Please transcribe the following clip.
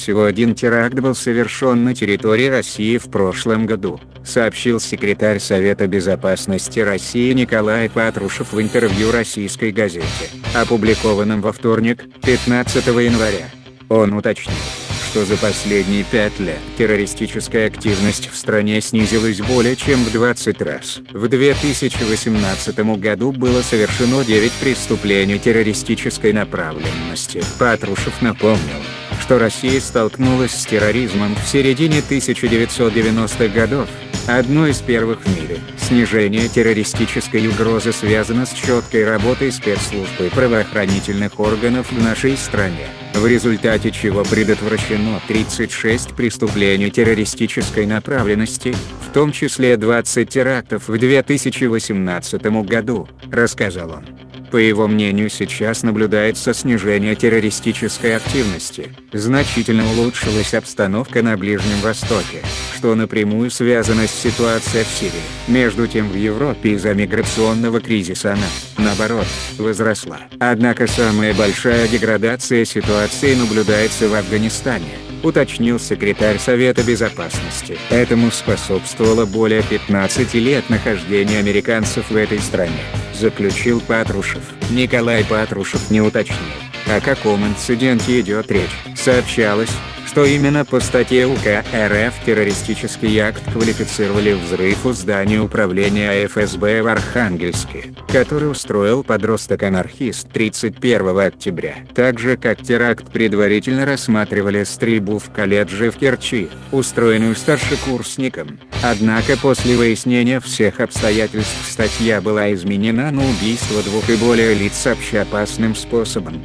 Всего один теракт был совершен на территории России в прошлом году, сообщил секретарь Совета Безопасности России Николай Патрушев в интервью российской газете, опубликованном во вторник, 15 января. Он уточнил, что за последние пять лет террористическая активность в стране снизилась более чем в 20 раз. В 2018 году было совершено 9 преступлений террористической направленности. Патрушев напомнил, что Россия столкнулась с терроризмом в середине 1990-х годов, Одно из первых в мире, снижение террористической угрозы связано с четкой работой спецслужб и правоохранительных органов в нашей стране, в результате чего предотвращено 36 преступлений террористической направленности, в том числе 20 терактов в 2018 году, рассказал он. По его мнению сейчас наблюдается снижение террористической активности, значительно улучшилась обстановка на Ближнем Востоке, что напрямую связано с ситуацией в Сирии. Между тем в Европе из-за миграционного кризиса она, наоборот, возросла. Однако самая большая деградация ситуации наблюдается в Афганистане уточнил секретарь Совета Безопасности. Этому способствовало более 15 лет нахождения американцев в этой стране, заключил Патрушев. Николай Патрушев не уточнил, о каком инциденте идет речь. Сообщалось, что именно по статье УК РФ террористический акт квалифицировали взрыв у здания управления ФСБ в Архангельске, который устроил подросток-анархист 31 октября. Так же как теракт предварительно рассматривали стрельбу в колледже в Керчи, устроенную старшекурсником. Однако после выяснения всех обстоятельств статья была изменена на убийство двух и более лиц общеопасным способом.